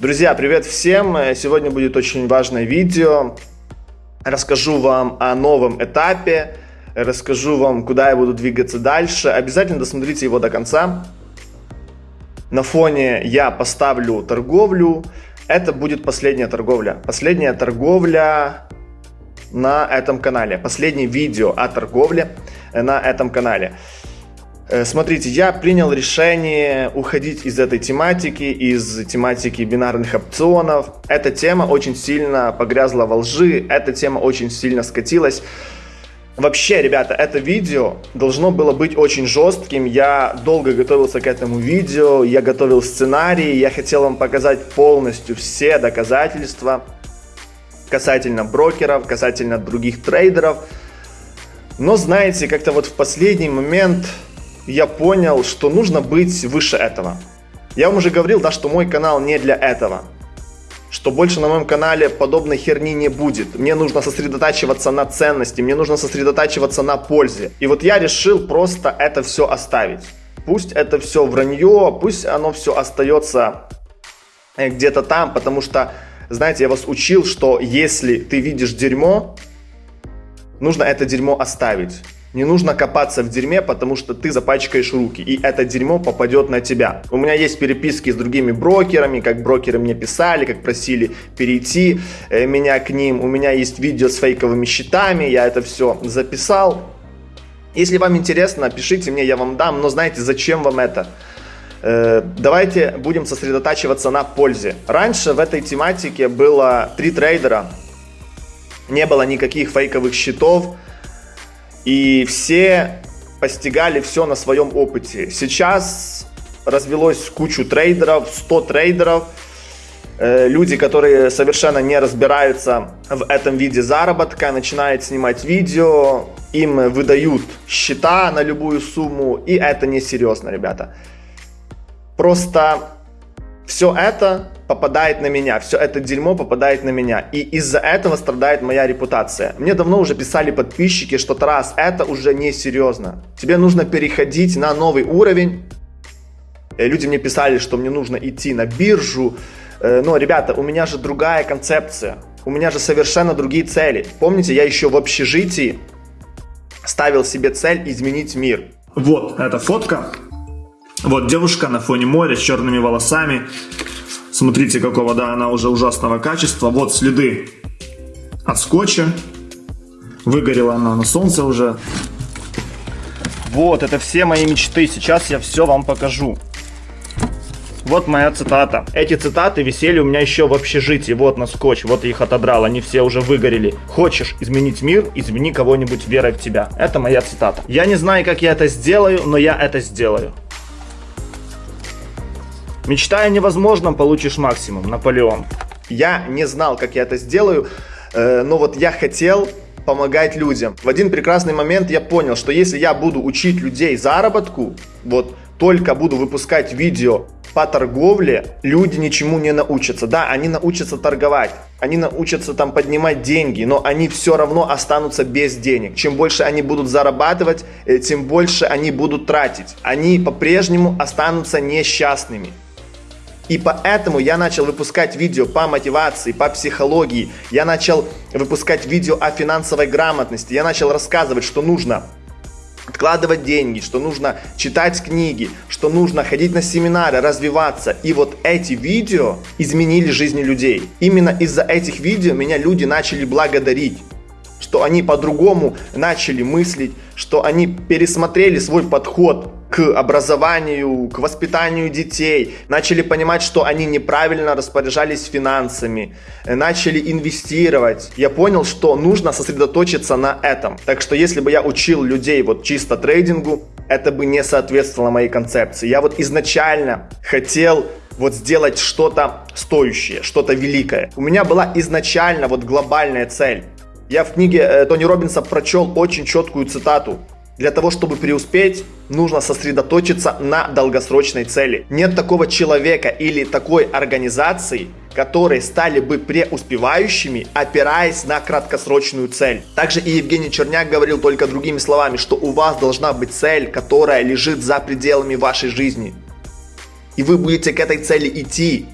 Друзья, привет всем! Сегодня будет очень важное видео. Расскажу вам о новом этапе, расскажу вам, куда я буду двигаться дальше. Обязательно досмотрите его до конца. На фоне я поставлю торговлю. Это будет последняя торговля. Последняя торговля на этом канале. Последнее видео о торговле на этом канале. Э, смотрите, я принял решение уходить из этой тематики, из тематики бинарных опционов. Эта тема очень сильно погрязла во лжи, эта тема очень сильно скатилась. Вообще, ребята, это видео должно было быть очень жестким. Я долго готовился к этому видео, я готовил сценарий, я хотел вам показать полностью все доказательства касательно брокеров, касательно других трейдеров. Но знаете, как-то вот в последний момент я понял, что нужно быть выше этого. Я вам уже говорил, да, что мой канал не для этого. Что больше на моем канале подобной херни не будет. Мне нужно сосредотачиваться на ценности, мне нужно сосредотачиваться на пользе. И вот я решил просто это все оставить. Пусть это все вранье, пусть оно все остается э, где-то там, потому что, знаете, я вас учил, что если ты видишь дерьмо, нужно это дерьмо оставить. Не нужно копаться в дерьме, потому что ты запачкаешь руки, и это дерьмо попадет на тебя. У меня есть переписки с другими брокерами, как брокеры мне писали, как просили перейти э, меня к ним. У меня есть видео с фейковыми счетами, я это все записал. Если вам интересно, пишите мне, я вам дам, но знаете, зачем вам это? Э, давайте будем сосредотачиваться на пользе. Раньше в этой тематике было три трейдера, не было никаких фейковых счетов, и все постигали все на своем опыте. Сейчас развелось кучу трейдеров, 100 трейдеров, э, люди, которые совершенно не разбираются в этом виде заработка, начинают снимать видео, им выдают счета на любую сумму, и это несерьезно, ребята. Просто все это попадает на меня, все это дерьмо попадает на меня. И из-за этого страдает моя репутация. Мне давно уже писали подписчики, что Тарас, это уже не серьезно. Тебе нужно переходить на новый уровень. Э, люди мне писали, что мне нужно идти на биржу. Э, но, ребята, у меня же другая концепция. У меня же совершенно другие цели. Помните, я еще в общежитии ставил себе цель изменить мир. Вот эта фотка. Вот девушка на фоне моря с черными волосами. Смотрите, какого, да, она уже ужасного качества. Вот следы от скотча. Выгорела она на солнце уже. Вот, это все мои мечты. Сейчас я все вам покажу. Вот моя цитата. Эти цитаты висели у меня еще в общежитии. Вот на скотч, вот их отодрал, они все уже выгорели. Хочешь изменить мир, измени кого-нибудь верой в тебя. Это моя цитата. Я не знаю, как я это сделаю, но я это сделаю. Мечтая о невозможном, получишь максимум. Наполеон. Я не знал, как я это сделаю, э, но вот я хотел помогать людям. В один прекрасный момент я понял, что если я буду учить людей заработку, вот только буду выпускать видео по торговле, люди ничему не научатся. Да, они научатся торговать, они научатся там поднимать деньги, но они все равно останутся без денег. Чем больше они будут зарабатывать, э, тем больше они будут тратить. Они по-прежнему останутся несчастными. И поэтому я начал выпускать видео по мотивации, по психологии. Я начал выпускать видео о финансовой грамотности. Я начал рассказывать, что нужно откладывать деньги, что нужно читать книги, что нужно ходить на семинары, развиваться. И вот эти видео изменили жизни людей. Именно из-за этих видео меня люди начали благодарить что они по-другому начали мыслить, что они пересмотрели свой подход к образованию, к воспитанию детей, начали понимать, что они неправильно распоряжались финансами, начали инвестировать. Я понял, что нужно сосредоточиться на этом. Так что если бы я учил людей вот чисто трейдингу, это бы не соответствовало моей концепции. Я вот изначально хотел вот сделать что-то стоящее, что-то великое. У меня была изначально вот глобальная цель. Я в книге э, Тони Робинса прочел очень четкую цитату. Для того, чтобы преуспеть, нужно сосредоточиться на долгосрочной цели. Нет такого человека или такой организации, которые стали бы преуспевающими, опираясь на краткосрочную цель. Также и Евгений Черняк говорил только другими словами, что у вас должна быть цель, которая лежит за пределами вашей жизни. И вы будете к этой цели идти,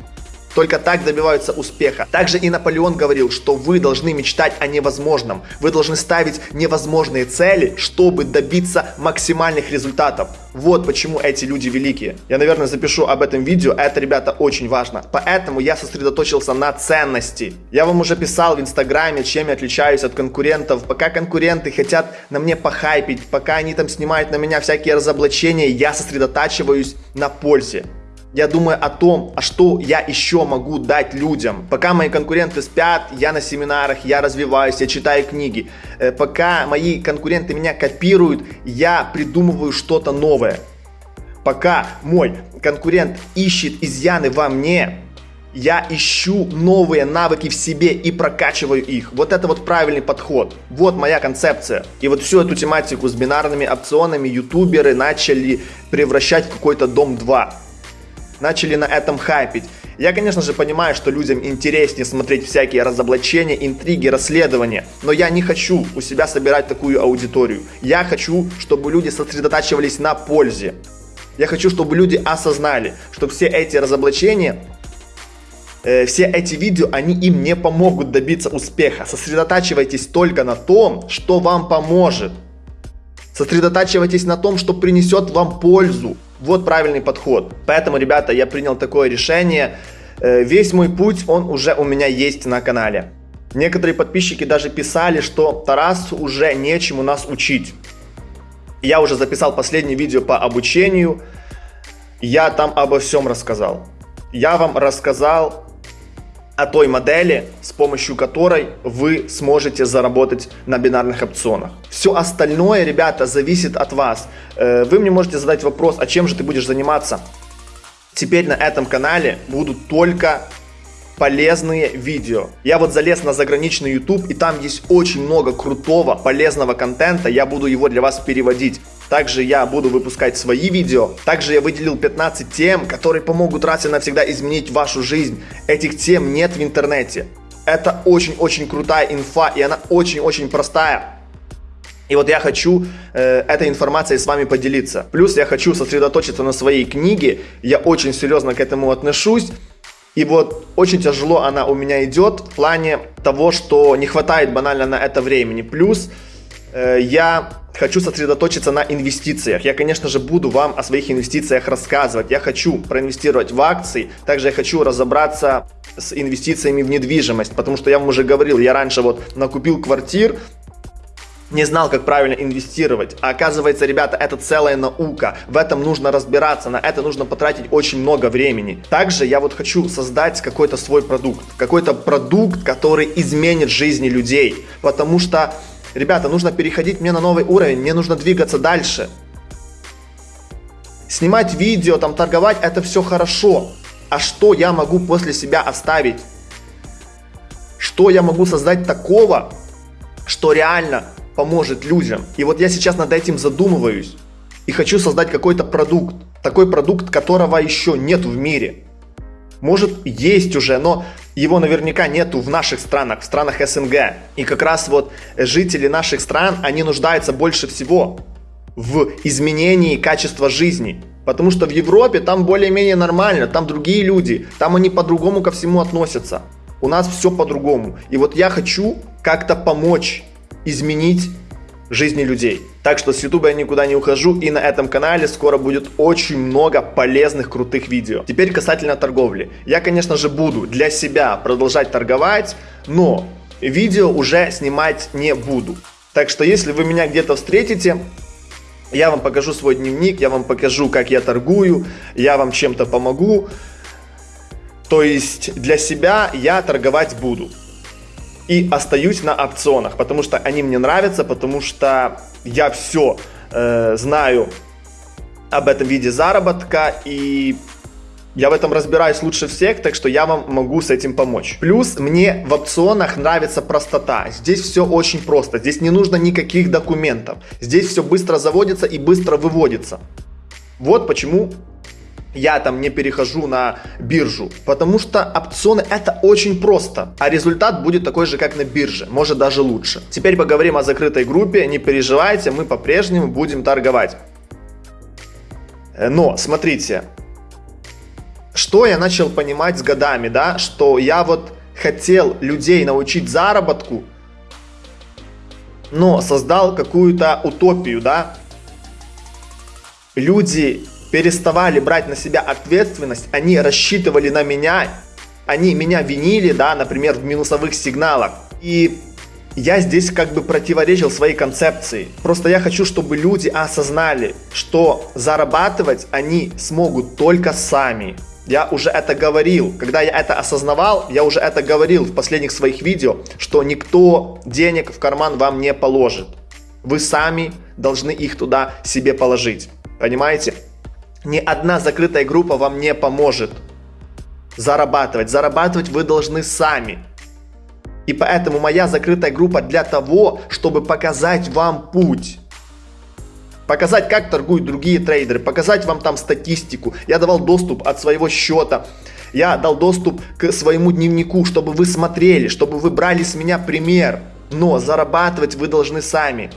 Только так добиваются успеха. Также и Наполеон говорил, что вы должны мечтать о невозможном. Вы должны ставить невозможные цели, чтобы добиться максимальных результатов. Вот почему эти люди великие. Я, наверное, запишу об этом видео, это, ребята, очень важно. Поэтому я сосредоточился на ценности. Я вам уже писал в инстаграме, чем я отличаюсь от конкурентов. Пока конкуренты хотят на мне похайпить, пока они там снимают на меня всякие разоблачения, я сосредотачиваюсь на пользе. Я думаю о том, а что я еще могу дать людям. Пока мои конкуренты спят, я на семинарах, я развиваюсь, я читаю книги. Э, пока мои конкуренты меня копируют, я придумываю что-то новое. Пока мой конкурент ищет изъяны во мне, я ищу новые навыки в себе и прокачиваю их. Вот это вот правильный подход. Вот моя концепция. И вот всю эту тематику с бинарными опционами ютуберы начали превращать в какой-то дом 2 начали на этом хайпить. Я, конечно же, понимаю, что людям интереснее смотреть всякие разоблачения, интриги, расследования, но я не хочу у себя собирать такую аудиторию. Я хочу, чтобы люди сосредотачивались на пользе. Я хочу, чтобы люди осознали, что все эти разоблачения, э, все эти видео, они им не помогут добиться успеха. Сосредотачивайтесь только на том, что вам поможет. Сосредотачивайтесь на том, что принесет вам пользу. Вот правильный подход. Поэтому, ребята, я принял такое решение. Э, весь мой путь, он уже у меня есть на канале. Некоторые подписчики даже писали, что Тарасу уже нечему нас учить. Я уже записал последнее видео по обучению. Я там обо всем рассказал. Я вам рассказал о той модели, с помощью которой вы сможете заработать на бинарных опционах. Все остальное, ребята, зависит от вас. Э, вы мне можете задать вопрос, а чем же ты будешь заниматься? Теперь на этом канале будут только полезные видео. Я вот залез на заграничный YouTube, и там есть очень много крутого, полезного контента. Я буду его для вас переводить. Также я буду выпускать свои видео. Также я выделил 15 тем, которые помогут раз и навсегда изменить вашу жизнь. Этих тем нет в интернете. Это очень-очень крутая инфа, и она очень-очень простая. И вот я хочу э, этой информацией с вами поделиться. Плюс я хочу сосредоточиться на своей книге. Я очень серьезно к этому отношусь. И вот очень тяжело она у меня идет в плане того, что не хватает банально на это времени. Плюс я хочу сосредоточиться на инвестициях. Я, конечно же, буду вам о своих инвестициях рассказывать. Я хочу проинвестировать в акции. Также я хочу разобраться с инвестициями в недвижимость. Потому что я вам уже говорил, я раньше вот накупил квартир, не знал, как правильно инвестировать. А оказывается, ребята, это целая наука. В этом нужно разбираться, на это нужно потратить очень много времени. Также я вот хочу создать какой-то свой продукт. Какой-то продукт, который изменит жизни людей. Потому что, ребята, нужно переходить мне на новый уровень, мне нужно двигаться дальше. Снимать видео, там торговать, это все хорошо. А что я могу после себя оставить? Что я могу создать такого, что реально поможет людям. И вот я сейчас над этим задумываюсь и хочу создать какой-то продукт. Такой продукт, которого еще нет в мире. Может есть уже, но его наверняка нету в наших странах, в странах СНГ. И как раз вот жители наших стран, они нуждаются больше всего в изменении качества жизни. Потому что в Европе там более-менее нормально, там другие люди, там они по-другому ко всему относятся. У нас все по-другому. И вот я хочу как-то помочь изменить жизни людей. Так что с YouTube я никуда не ухожу и на этом канале скоро будет очень много полезных крутых видео. Теперь касательно торговли. Я, конечно же, буду для себя продолжать торговать, но видео уже снимать не буду. Так что если вы меня где-то встретите, я вам покажу свой дневник, я вам покажу, как я торгую, я вам чем-то помогу. То есть для себя я торговать буду и остаюсь на опционах, потому что они мне нравятся, потому что я все э, знаю об этом виде заработка и я в этом разбираюсь лучше всех, так что я вам могу с этим помочь. Плюс мне в опционах нравится простота. Здесь все очень просто. Здесь не нужно никаких документов. Здесь все быстро заводится и быстро выводится. Вот почему я там не перехожу на биржу, потому что опционы это очень просто, а результат будет такой же, как на бирже, может даже лучше. Теперь поговорим о закрытой группе, не переживайте, мы по-прежнему будем торговать. Э, но, смотрите, что я начал понимать с годами, да, что я вот хотел людей научить заработку, но создал какую-то утопию, да. Люди переставали брать на себя ответственность, они рассчитывали на меня, они меня винили, да, например, в минусовых сигналах. И я здесь как бы противоречил своей концепции. Просто я хочу, чтобы люди осознали, что зарабатывать они смогут только сами. Я уже это говорил. Когда я это осознавал, я уже это говорил в последних своих видео, что никто денег в карман вам не положит. Вы сами должны их туда себе положить. Понимаете? Ни одна закрытая группа вам не поможет зарабатывать. Зарабатывать вы должны сами. И поэтому моя закрытая группа для того, чтобы показать вам путь. Показать, как торгуют другие трейдеры, показать вам там статистику. Я давал доступ от своего счета. Я дал доступ к своему дневнику, чтобы вы смотрели, чтобы вы брали с меня пример. Но зарабатывать вы должны сами.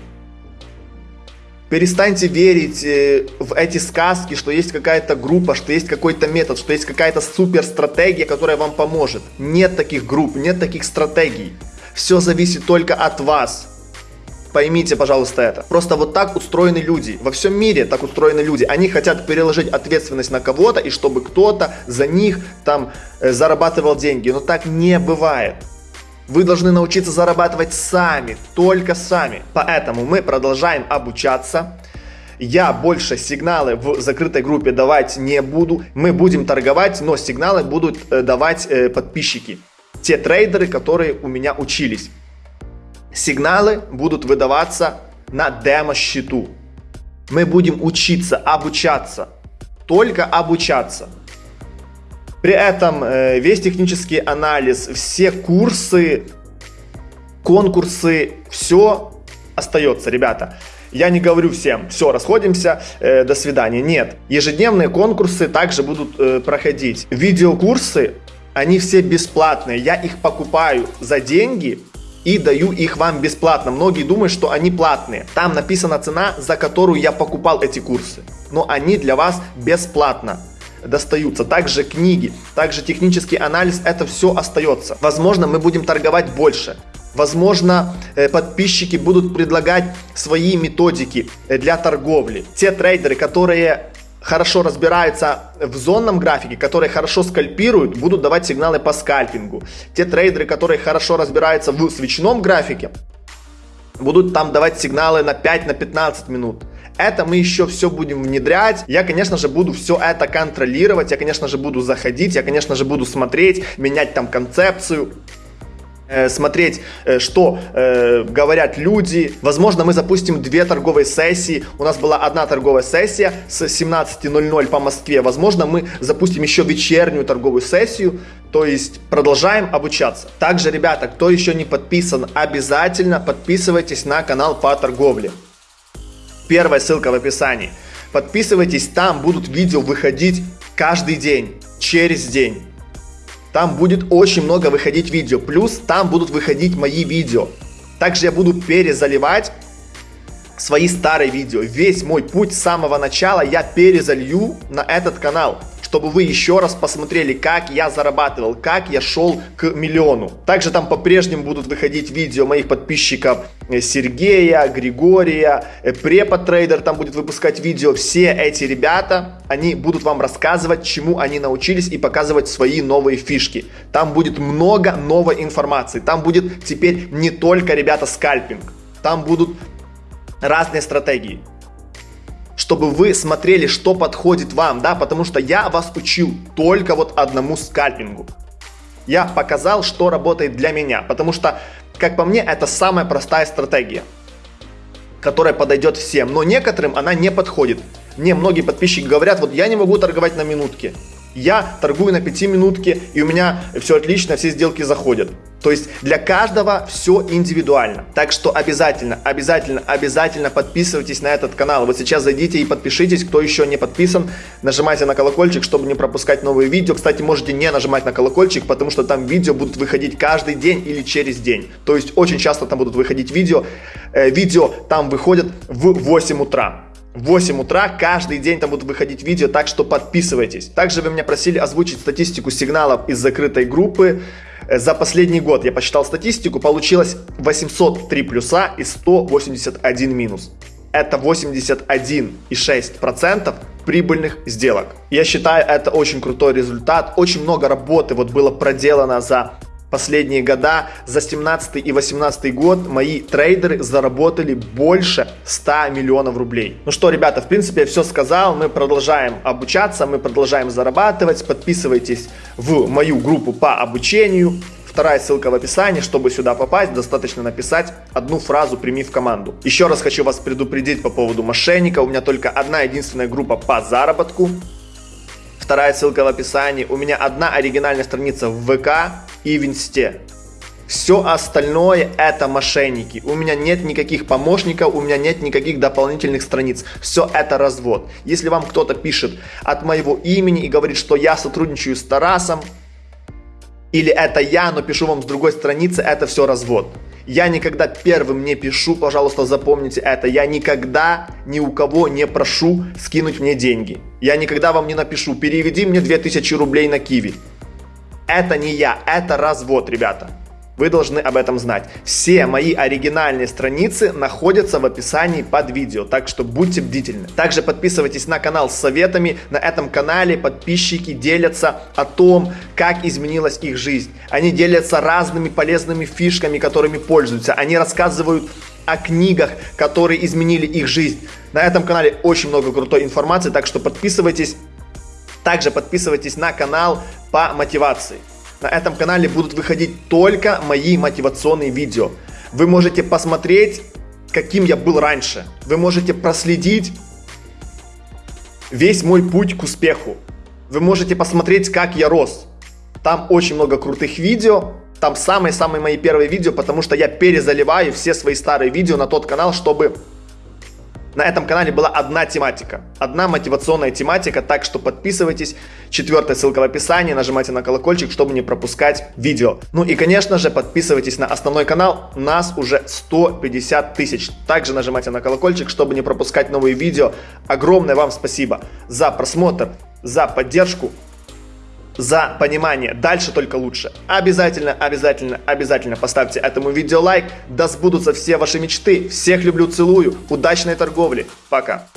Перестаньте верить э, в эти сказки, что есть какая-то группа, что есть какой-то метод, что есть какая-то супер стратегия, которая вам поможет. Нет таких групп, нет таких стратегий. Все зависит только от вас. Поймите, пожалуйста, это. Просто вот так устроены люди. Во всем мире так устроены люди. Они хотят переложить ответственность на кого-то, и чтобы кто-то за них там э, зарабатывал деньги. Но так не бывает. Вы должны научиться зарабатывать сами, только сами. Поэтому мы продолжаем обучаться. Я больше сигналы в закрытой группе давать не буду. Мы будем торговать, но сигналы будут э, давать э, подписчики. Те трейдеры, которые у меня учились. Сигналы будут выдаваться на демо-счету. Мы будем учиться, обучаться. Только обучаться. При этом э, весь технический анализ, все курсы, конкурсы, все остается, ребята. Я не говорю всем, все, расходимся, э, до свидания. Нет, ежедневные конкурсы также будут э, проходить. Видеокурсы, они все бесплатные. Я их покупаю за деньги и даю их вам бесплатно. Многие думают, что они платные. Там написана цена, за которую я покупал эти курсы. Но они для вас бесплатно достаются, также книги, также технический анализ, это все остается. Возможно, мы будем торговать больше. Возможно, э, подписчики будут предлагать свои методики э, для торговли. Те трейдеры, которые хорошо разбираются в зонном графике, которые хорошо скальпируют, будут давать сигналы по скальпингу. Те трейдеры, которые хорошо разбираются в свечном графике, будут там давать сигналы на 5-15 на минут. Это мы еще все будем внедрять. Я, конечно же, буду все это контролировать. Я, конечно же, буду заходить. Я, конечно же, буду смотреть, менять там концепцию э, смотреть, э, что э, говорят люди. Возможно, мы запустим две торговые сессии. У нас была одна торговая сессия с 17.00 по Москве. Возможно, мы запустим еще вечернюю торговую сессию. То есть продолжаем обучаться. Также, ребята, кто еще не подписан, обязательно подписывайтесь на канал по торговле. Первая ссылка в описании. Подписывайтесь, там будут видео выходить каждый день, через день. Там будет очень много выходить видео. Плюс там будут выходить мои видео. Также я буду перезаливать свои старые видео. Весь мой путь с самого начала я перезалью на этот канал чтобы вы еще раз посмотрели, как я зарабатывал, как я шел к миллиону. Также там по-прежнему будут выходить видео моих подписчиков э, Сергея, Григория, э, Препод Трейдер там будет выпускать видео. Все эти ребята, они будут вам рассказывать, чему они научились и показывать свои новые фишки. Там будет много новой информации. Там будет теперь не только, ребята, скальпинг. Там будут разные стратегии чтобы вы смотрели, что подходит вам, да, потому что я вас учил только вот одному скальпингу. Я показал, что работает для меня, потому что, как по мне, это самая простая стратегия, которая подойдет всем, но некоторым она не подходит. Мне многие подписчики говорят, вот я не могу торговать на минутке, я торгую на 5 минутке, и у меня все отлично, все сделки заходят. То есть для каждого все индивидуально. Так что обязательно, обязательно, обязательно подписывайтесь на этот канал. Вот сейчас зайдите и подпишитесь, кто еще не подписан. Нажимайте на колокольчик, чтобы не пропускать новые видео. Кстати, можете не нажимать на колокольчик, потому что там видео будут выходить каждый день или через день. То есть очень часто там будут выходить видео. Э, видео там выходят в 8 утра. в 8 утра каждый день там будут выходить видео, так что подписывайтесь. Также вы меня просили озвучить статистику сигналов из закрытой группы. Э, за последний год я посчитал статистику, получилось 803 плюса и 181 минус. Это 81,6% прибыльных сделок. Я считаю, это очень крутой результат. Очень много работы вот было проделано за последние года, за 17 и 18 год мои трейдеры заработали больше 100 миллионов рублей. Ну что, ребята, в принципе, я все сказал. Мы продолжаем обучаться, мы продолжаем зарабатывать. Подписывайтесь в мою группу по обучению. Вторая ссылка в описании. Чтобы сюда попасть, достаточно написать одну фразу «Прими в команду». Еще раз хочу вас предупредить по поводу мошенника. У меня только одна единственная группа по заработку. Вторая ссылка в описании. У меня одна оригинальная страница в ВК и в Инсте. Все остальное это мошенники. У меня нет никаких помощников, у меня нет никаких дополнительных страниц. Все это развод. Если вам кто-то пишет от моего имени и говорит, что я сотрудничаю с Тарасом, или это я, но пишу вам с другой страницы, это все развод. Я никогда первым не пишу, пожалуйста, запомните это. Я никогда ни у кого не прошу скинуть мне деньги. Я никогда вам не напишу, переведи мне 2000 рублей на Киви. Это не я, это развод, ребята. Вы должны об этом знать. Все мои оригинальные страницы находятся в описании под видео, так что будьте бдительны. Также подписывайтесь на канал с советами. На этом канале подписчики делятся о том, как изменилась их жизнь. Они делятся разными полезными фишками, которыми пользуются. Они рассказывают о книгах, которые изменили их жизнь. На этом канале очень много крутой информации, так что подписывайтесь. Также подписывайтесь на канал по мотивации. На этом канале будут выходить только мои мотивационные видео. Вы можете посмотреть, каким я был раньше. Вы можете проследить весь мой путь к успеху. Вы можете посмотреть, как я рос. Там очень много крутых видео. Там самые-самые мои первые видео, потому что я перезаливаю все свои старые видео на тот канал, чтобы на этом канале была одна тематика, одна мотивационная тематика, так что подписывайтесь. Четвертая ссылка в описании, нажимайте на колокольчик, чтобы не пропускать видео. Ну и, конечно же, подписывайтесь на основной канал, нас уже 150 тысяч. Также нажимайте на колокольчик, чтобы не пропускать новые видео. Огромное вам спасибо за просмотр, за поддержку за понимание. Дальше только лучше. Обязательно, обязательно, обязательно поставьте этому видео лайк. Да сбудутся все ваши мечты. Всех люблю, целую. Удачной торговли. Пока.